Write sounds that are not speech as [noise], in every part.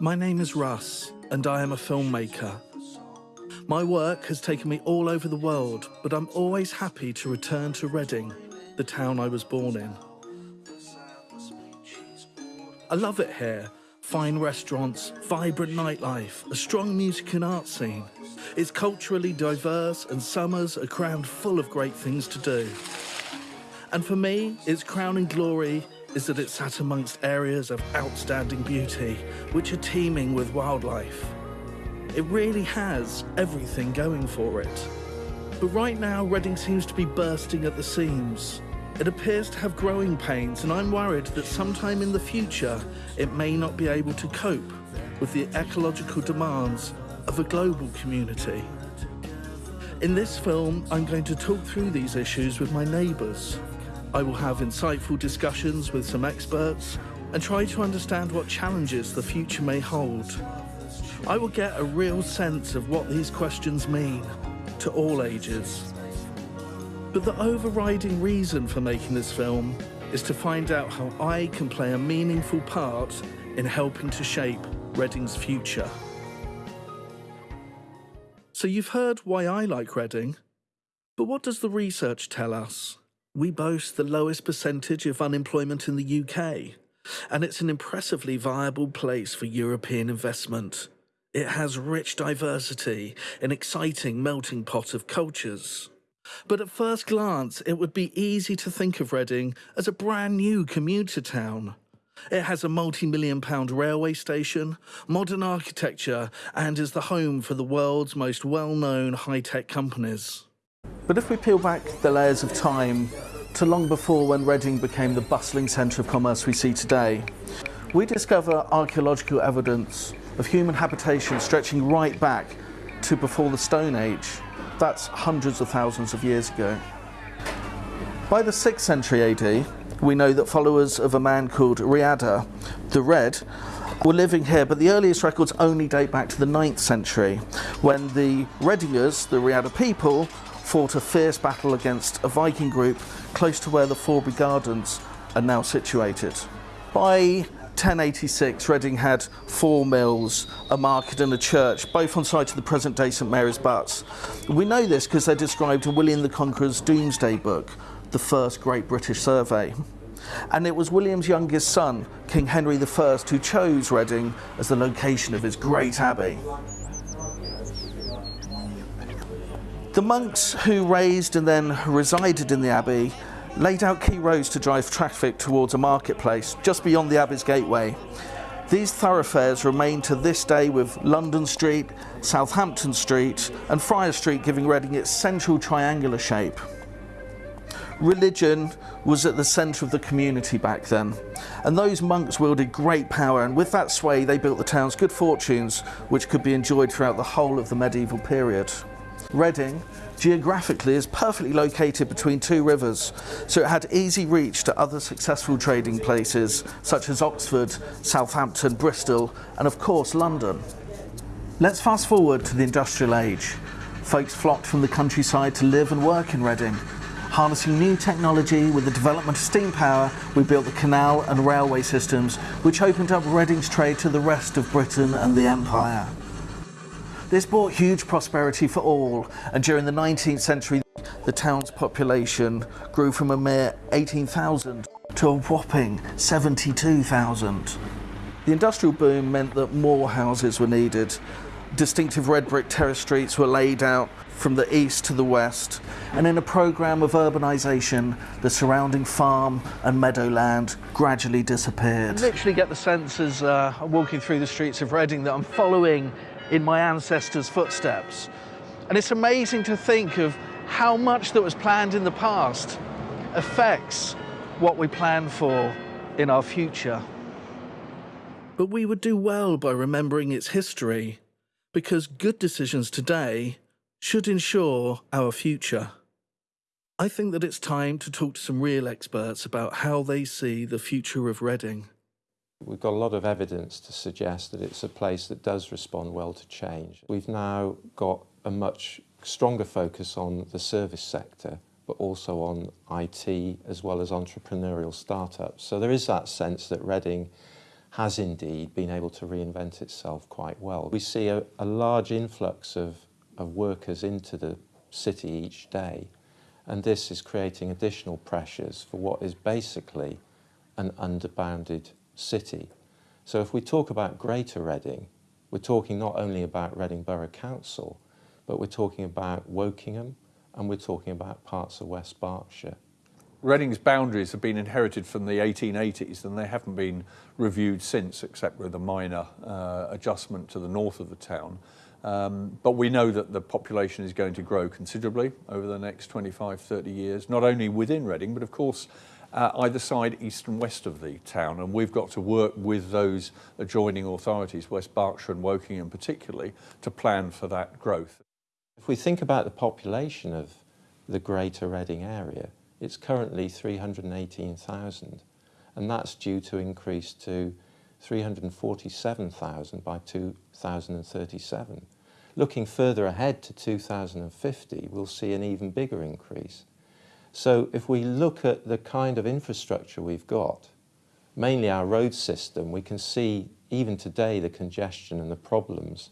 My name is Russ, and I am a filmmaker. My work has taken me all over the world, but I'm always happy to return to Reading, the town I was born in. I love it here. Fine restaurants, vibrant nightlife, a strong music and art scene. It's culturally diverse and summers are crowned full of great things to do. And for me, its crowning glory is that it's sat amongst areas of outstanding beauty, which are teeming with wildlife. It really has everything going for it. But right now, Reading seems to be bursting at the seams. It appears to have growing pains, and I'm worried that sometime in the future, it may not be able to cope with the ecological demands of a global community. In this film, I'm going to talk through these issues with my neighbours. I will have insightful discussions with some experts and try to understand what challenges the future may hold. I will get a real sense of what these questions mean to all ages. But the overriding reason for making this film is to find out how I can play a meaningful part in helping to shape Reading's future. So you've heard why I like Reading, but what does the research tell us? We boast the lowest percentage of unemployment in the UK, and it's an impressively viable place for European investment. It has rich diversity, an exciting melting pot of cultures. But at first glance, it would be easy to think of Reading as a brand new commuter town. It has a multi-million pound railway station, modern architecture, and is the home for the world's most well-known high-tech companies. But if we peel back the layers of time to long before when Reading became the bustling centre of commerce we see today, we discover archaeological evidence of human habitation stretching right back to before the Stone Age. That's hundreds of thousands of years ago. By the 6th century AD, we know that followers of a man called Riada the Red were living here, but the earliest records only date back to the 9th century, when the Readingers, the Riada people, fought a fierce battle against a Viking group close to where the Forbury Gardens are now situated. By 1086, Reading had four mills, a market and a church, both on site of the present-day St Mary's Butts. We know this because they're described in William the Conqueror's Domesday Book, the first great British survey. And it was William's youngest son, King Henry I, who chose Reading as the location of his great abbey. The monks who raised and then resided in the abbey laid out key roads to drive traffic towards a marketplace just beyond the abbey's gateway. These thoroughfares remain to this day with London Street, Southampton Street and Friar Street giving Reading its central triangular shape religion was at the centre of the community back then. And those monks wielded great power, and with that sway, they built the town's good fortunes, which could be enjoyed throughout the whole of the medieval period. Reading, geographically, is perfectly located between two rivers, so it had easy reach to other successful trading places, such as Oxford, Southampton, Bristol, and of course, London. Let's fast forward to the industrial age. Folks flocked from the countryside to live and work in Reading, Harnessing new technology with the development of steam power, we built the canal and railway systems, which opened up Reading's trade to the rest of Britain and the Empire. This brought huge prosperity for all, and during the 19th century, the town's population grew from a mere 18,000 to a whopping 72,000. The industrial boom meant that more houses were needed. Distinctive red brick terrace streets were laid out from the east to the west, and in a programme of urbanisation, the surrounding farm and meadowland gradually disappeared. I literally get the sense as uh, I'm walking through the streets of Reading that I'm following in my ancestors' footsteps. And it's amazing to think of how much that was planned in the past affects what we plan for in our future. But we would do well by remembering its history, because good decisions today should ensure our future. I think that it's time to talk to some real experts about how they see the future of Reading. We've got a lot of evidence to suggest that it's a place that does respond well to change. We've now got a much stronger focus on the service sector, but also on IT as well as entrepreneurial startups. So there is that sense that Reading has indeed been able to reinvent itself quite well. We see a, a large influx of, of workers into the city each day, and this is creating additional pressures for what is basically an underbounded city. So if we talk about Greater Reading, we're talking not only about Reading Borough Council, but we're talking about Wokingham and we're talking about parts of West Berkshire. Reading's boundaries have been inherited from the 1880s and they haven't been reviewed since, except with a minor uh, adjustment to the north of the town. Um, but we know that the population is going to grow considerably over the next 25, 30 years, not only within Reading, but of course uh, either side, east and west of the town. And we've got to work with those adjoining authorities, West Berkshire and Wokingham particularly, to plan for that growth. If we think about the population of the greater Reading area, it's currently 318,000 and that's due to increase to 347,000 by 2037. Looking further ahead to 2050, we'll see an even bigger increase. So if we look at the kind of infrastructure we've got, mainly our road system, we can see even today the congestion and the problems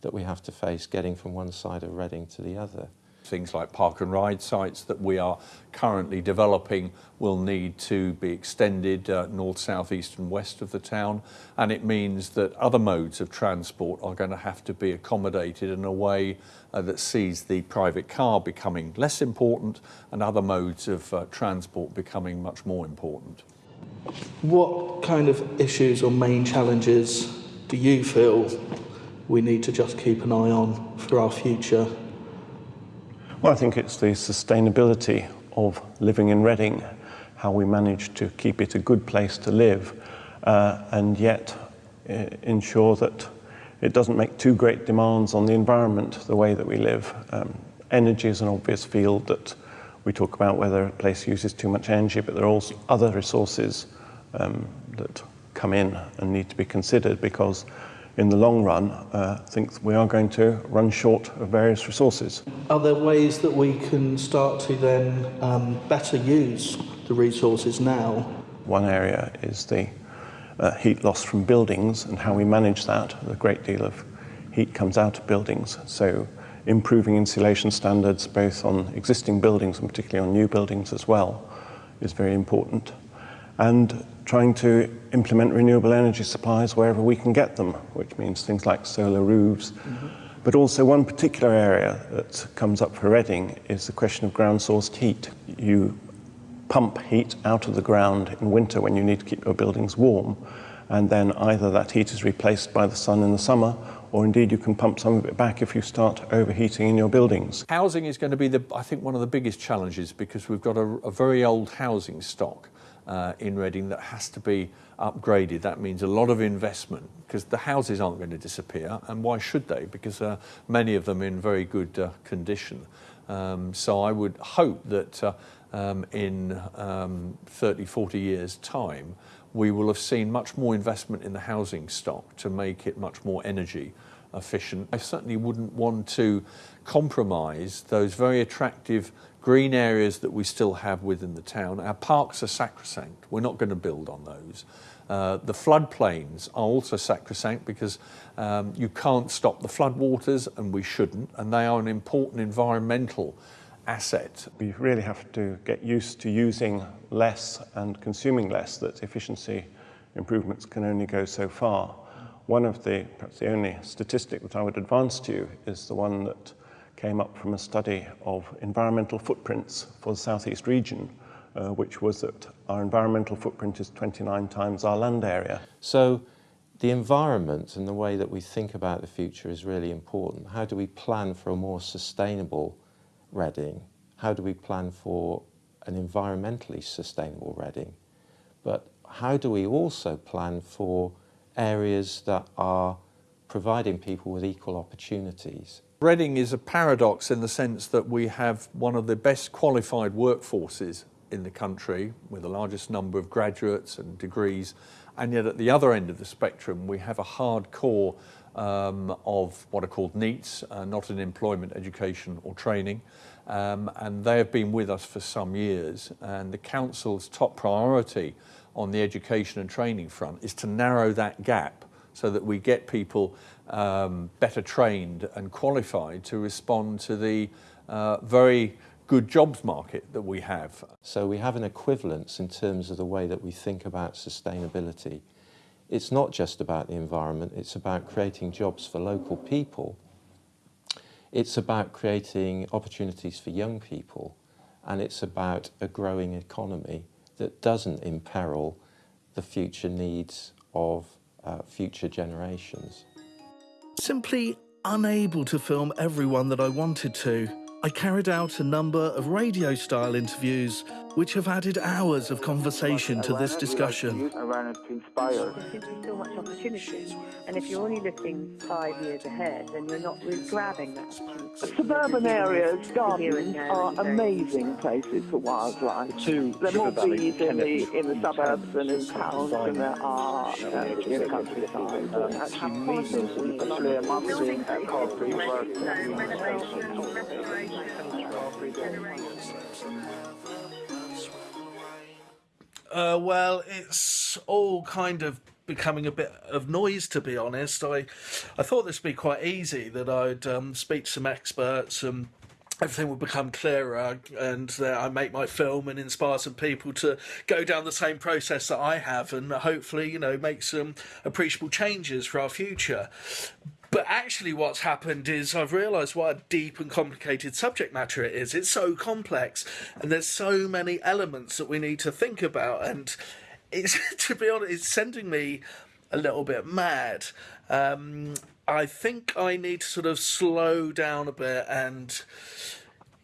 that we have to face getting from one side of Reading to the other. Things like park and ride sites that we are currently developing will need to be extended uh, north, south, east and west of the town and it means that other modes of transport are going to have to be accommodated in a way uh, that sees the private car becoming less important and other modes of uh, transport becoming much more important. What kind of issues or main challenges do you feel we need to just keep an eye on for our future well, I think it's the sustainability of living in Reading, how we manage to keep it a good place to live uh, and yet uh, ensure that it doesn't make too great demands on the environment, the way that we live. Um, energy is an obvious field that we talk about whether a place uses too much energy, but there are also other resources um, that come in and need to be considered because in the long run, uh, think we are going to run short of various resources. Are there ways that we can start to then um, better use the resources now? One area is the uh, heat loss from buildings and how we manage that. A great deal of heat comes out of buildings, so improving insulation standards both on existing buildings and particularly on new buildings as well is very important. And trying to implement renewable energy supplies wherever we can get them, which means things like solar roofs. Mm -hmm. But also one particular area that comes up for Reading is the question of ground-sourced heat. You pump heat out of the ground in winter when you need to keep your buildings warm, and then either that heat is replaced by the sun in the summer, or indeed you can pump some of it back if you start overheating in your buildings. Housing is going to be, the, I think, one of the biggest challenges because we've got a, a very old housing stock uh, in Reading that has to be upgraded. That means a lot of investment because the houses aren't going to disappear and why should they? Because uh, many of them in very good uh, condition. Um, so I would hope that uh, um, in um, 30, 40 years time we will have seen much more investment in the housing stock to make it much more energy efficient. I certainly wouldn't want to compromise those very attractive green areas that we still have within the town. Our parks are sacrosanct. We're not going to build on those. Uh, the floodplains are also sacrosanct because um, you can't stop the floodwaters and we shouldn't and they are an important environmental asset. We really have to get used to using less and consuming less that efficiency improvements can only go so far. One of the, perhaps the only statistic that I would advance to you is the one that came up from a study of environmental footprints for the southeast region, uh, which was that our environmental footprint is 29 times our land area. So the environment and the way that we think about the future is really important. How do we plan for a more sustainable Reading? How do we plan for an environmentally sustainable Reading? But how do we also plan for areas that are providing people with equal opportunities? Reading is a paradox in the sense that we have one of the best qualified workforces in the country with the largest number of graduates and degrees and yet at the other end of the spectrum we have a hardcore um, of what are called NEETs, uh, not in employment, education or training um, and they have been with us for some years and the council's top priority on the education and training front is to narrow that gap so that we get people um, better trained and qualified to respond to the uh, very good jobs market that we have. So we have an equivalence in terms of the way that we think about sustainability. It's not just about the environment, it's about creating jobs for local people. It's about creating opportunities for young people and it's about a growing economy that doesn't imperil the future needs of uh, future generations. Simply unable to film everyone that I wanted to, I carried out a number of radio style interviews which have added hours of conversation to this discussion. I ran it to inspire. There's so much opportunity, and if you're only looking five years ahead, then you're not really grabbing that opportunity. Suburban areas, gardens are amazing places for wildlife. Two There are more River bees in the, in the suburbs than in towns than there are in the countryside. Actually meeting, especially a monthly at Carfree Uh, well, it's all kind of becoming a bit of noise, to be honest. I, I thought this would be quite easy, that I'd um, speak to some experts and everything would become clearer and that I make my film and inspire some people to go down the same process that I have and hopefully, you know, make some appreciable changes for our future. But actually, what's happened is I've realised what a deep and complicated subject matter it is. It's so complex, and there's so many elements that we need to think about. And it's, [laughs] to be honest, it's sending me a little bit mad. Um, I think I need to sort of slow down a bit and,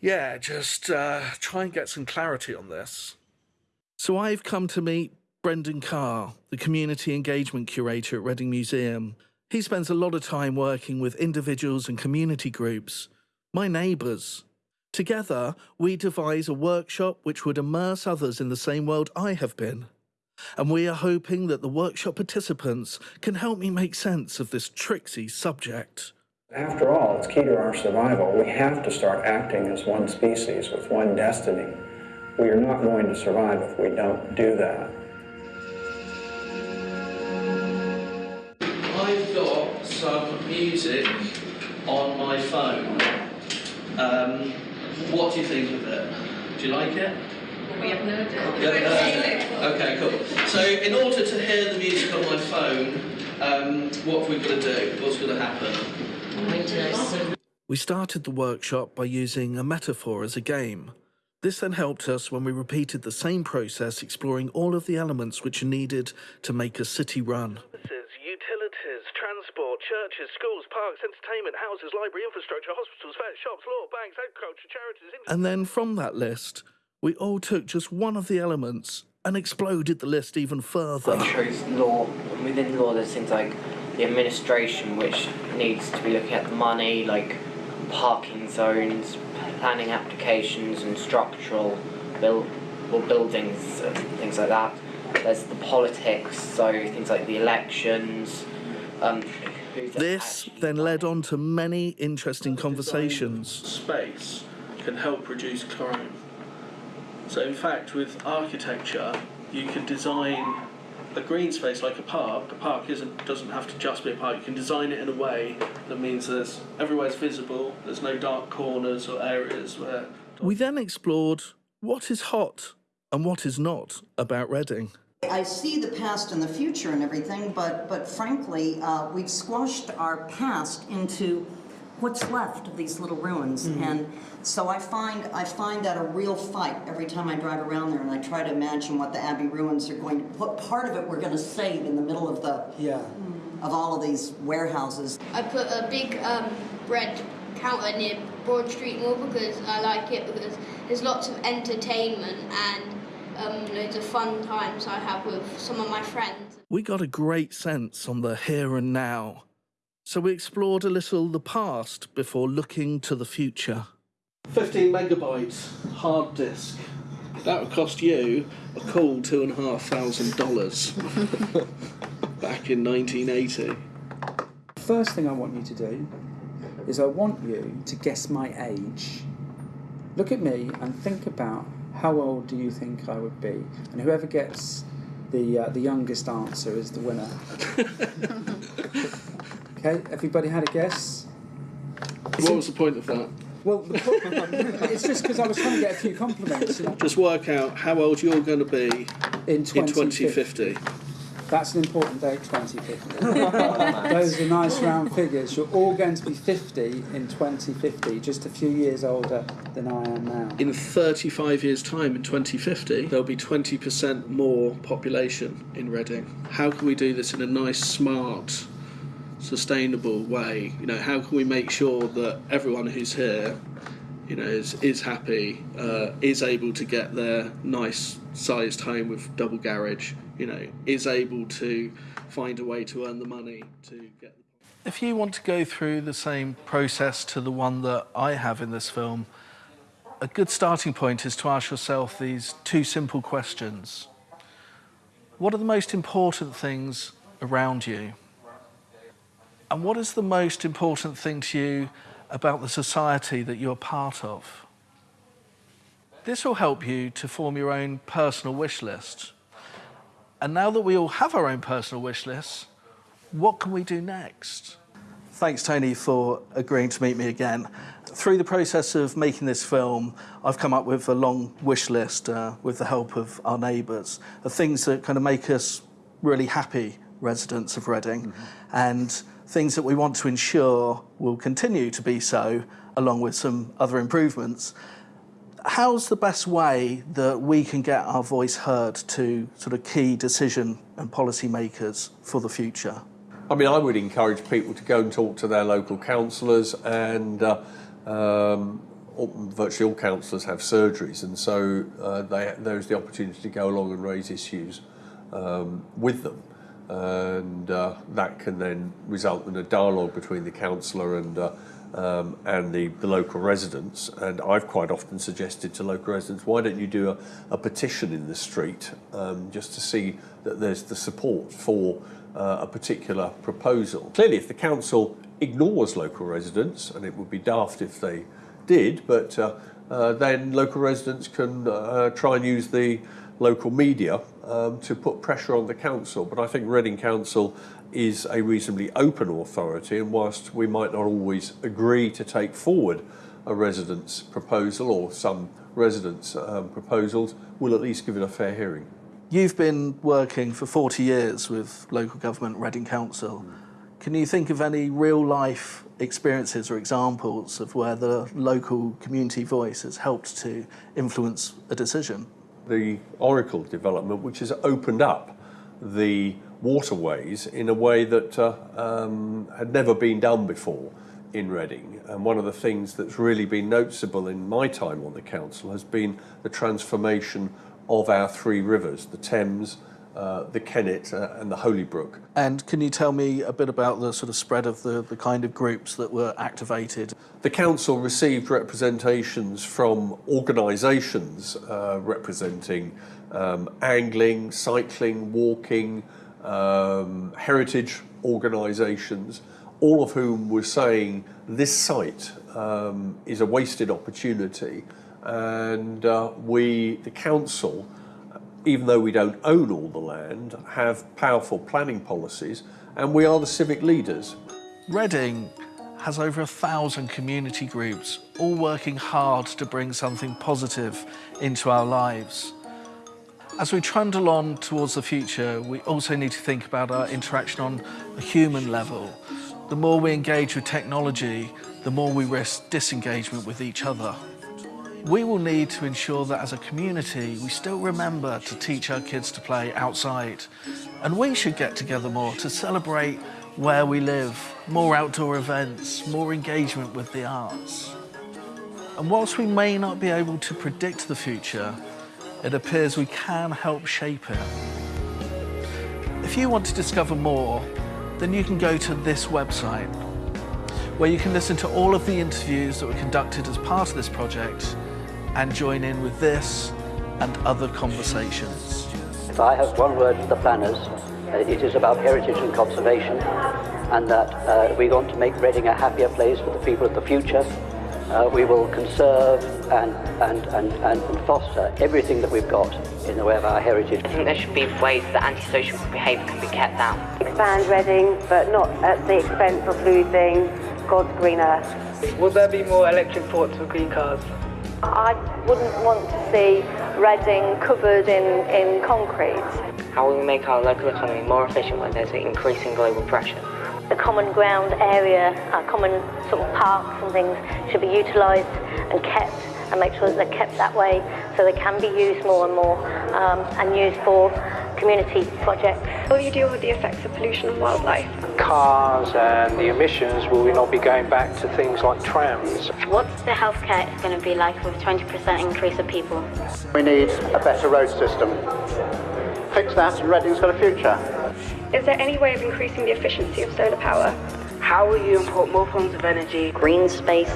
yeah, just uh, try and get some clarity on this. So I've come to meet Brendan Carr, the community engagement curator at Reading Museum. He spends a lot of time working with individuals and community groups, my neighbours. Together, we devise a workshop which would immerse others in the same world I have been. And we are hoping that the workshop participants can help me make sense of this tricksy subject. After all, it's key to our survival. We have to start acting as one species with one destiny. We are not going to survive if we don't do that. I've got some music on my phone. Um, what do you think of it? Do you like it? We have no Yeah, uh, okay, cool. So, in order to hear the music on my phone, um, what have we got to do? What's going to happen? We started the workshop by using a metaphor as a game. This then helped us when we repeated the same process, exploring all of the elements which are needed to make a city run. Utilities, transport, churches, schools, parks, entertainment, houses, library, infrastructure, hospitals, fairs, shops, law, banks, agriculture, charities. And then from that list, we all took just one of the elements and exploded the list even further. I chose law. Within law, there's things like the administration, which needs to be looking at the money, like parking zones, planning applications, and structural build or buildings, and things like that. There's the politics, so things like the elections. Um, This then led on to many interesting conversations. Space can help reduce crime. So, in fact, with architecture, you can design a green space like a park. A park isn't doesn't have to just be a park. You can design it in a way that means there's everywhere's visible. There's no dark corners or areas where. We then explored what is hot and what is not about Reading. I see the past and the future and everything, but, but frankly, uh, we've squashed our past into what's left of these little ruins. And so I find, I find that a real fight every time I drive around there and I try to imagine what the Abbey ruins are going to, what part of it we're going to save in the middle of the, Yeah. of all of these warehouses. I put a big um, red counter near Broad Street Mall because I like it because there's lots of entertainment and um, loads of fun times I have with some of my friends. We got a great sense on the here and now. So we explored a little the past before looking to the future. 15 megabytes hard disk. That would cost you a cool two and a half thousand dollars [laughs] back in 1980. First thing I want you to do is I want you to guess my age. Look at me and think about how old do you think I would be, and whoever gets the uh, the youngest answer is the winner. [laughs] okay, everybody had a guess. What was the point of that? Well, the po- [laughs] it's just because I was trying to get a few compliments. You know? Just work out how old you're going to be in 2050. That's an important date, 2050. [laughs] Those are nice round figures. You're all going to be 50 in 2050, just a few years older than I am now. In 35 years' time, in 2050, there'll be 20% more population in Reading. How can we do this in a nice, smart, sustainable way? You know, how can we make sure that everyone who's here, you know, is is happy, uh, is able to get their nice sized home with double garage, you know, is able to find a way to earn the money to get. If you want to go through the same process to the one that I have in this film, a good starting point is to ask yourself these two simple questions. What are the most important things around you? And what is the most important thing to you about the society that you're part of? This will help you to form your own personal wish list. And now that we all have our own personal wish lists, what can we do next? Thanks, Tony, for agreeing to meet me again. Through the process of making this film, I've come up with a long wish list uh, with the help of our neighbours of things that kind of make us really happy residents of Reading mm-hmm. and things that we want to ensure will continue to be so, along with some other improvements how's the best way that we can get our voice heard to sort of key decision and policy makers for the future? I mean, I would encourage people to go and talk to their local councillors, and uh, um, virtually all councillors have surgeries, and so uh, they, there's the opportunity to go along and raise issues um, with them. And uh, that can then result in a dialogue between the councillor and uh, um, and the, the local residents. And I've quite often suggested to local residents, why don't you do a, a petition in the street um, just to see that there's the support for uh, a particular proposal. Clearly, if the council ignores local residents, and it would be daft if they did, but uh, uh, then local residents can uh, try and use the local media um, to put pressure on the council. But I think Reading Council is a reasonably open authority, and whilst we might not always agree to take forward a resident's proposal or some residents' um, proposals, we'll at least give it a fair hearing. You've been working for 40 years with local government, Reading Council. Can you think of any real life experiences or examples of where the local community voice has helped to influence a decision? The Oracle development, which has opened up the waterways in a way that uh, um, had never been done before in Reading. And one of the things that's really been noticeable in my time on the council has been the transformation of our three rivers, the Thames, uh, the Kennet uh, and the Holybrook. And can you tell me a bit about the sort of spread of the, the kind of groups that were activated? The council received representations from organisations uh, representing um, angling, cycling, walking, um, heritage organisations, all of whom were saying this site um, is a wasted opportunity, and uh, we, the council, even though we don't own all the land, have powerful planning policies, and we are the civic leaders. Reading has over a thousand community groups, all working hard to bring something positive into our lives. As we trundle on towards the future, we also need to think about our interaction on a human level. The more we engage with technology, the more we risk disengagement with each other. We will need to ensure that as a community, we still remember to teach our kids to play outside. And we should get together more to celebrate where we live, more outdoor events, more engagement with the arts. And whilst we may not be able to predict the future, it appears we can help shape it. If you want to discover more, then you can go to this website, where you can listen to all of the interviews that were conducted as part of this project and join in with this and other conversations. If I have one word for the planners, uh, it is about heritage and conservation, and that uh, we want to make Reading a happier place for the people of the future, uh, we will conserve and, and, and, and foster everything that we've got in the way of our heritage. I think there should be ways that antisocial behaviour can be kept down. Expand Reading, but not at the expense of losing God's green earth. Will there be more electric ports for green cars? I wouldn't want to see Reading covered in, in concrete. How will we make our local economy more efficient when there's increasing global pressure? The common ground area, our common sort of parks and things should be utilised and kept and make sure that they're kept that way so they can be used more and more um, and used for community projects. Will you deal with the effects of pollution on wildlife? Cars and the emissions, will we not be going back to things like trams? What's the healthcare going to be like with 20% increase of people? We need a better road system. Fix that and Reading's got a future. Is there any way of increasing the efficiency of solar power? How will you import more forms of energy? Green space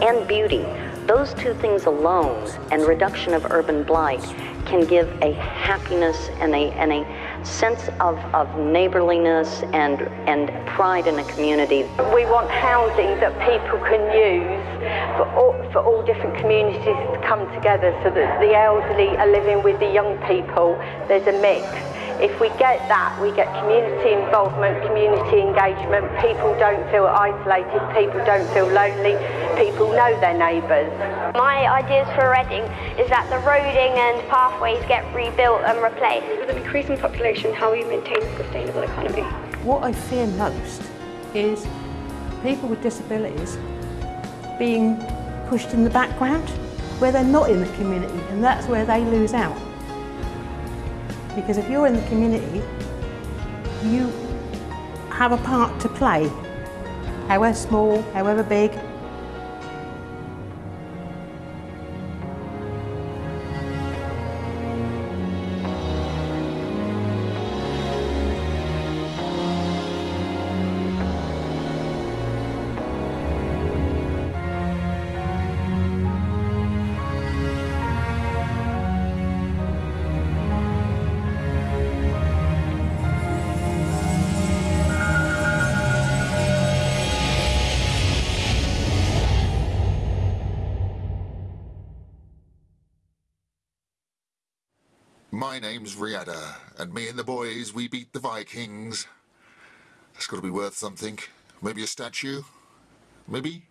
and beauty. Those two things alone and reduction of urban blight can give a happiness and a, and a sense of, of neighborliness and, and pride in a community. We want housing that people can use for all, for all different communities to come together so that the elderly are living with the young people. There's a mix. If we get that, we get community involvement, community engagement. People don't feel isolated, people don't feel lonely, people know their neighbours. My ideas for Reading is that the roading and pathways get rebuilt and replaced. With an increasing population, how will you maintain a sustainable economy? What I fear most is people with disabilities being pushed in the background where they're not in the community and that's where they lose out. Because if you're in the community, you have a part to play, however small, however big. My name's Riada, and me and the boys, we beat the Vikings. That's got to be worth something. Maybe a statue? Maybe?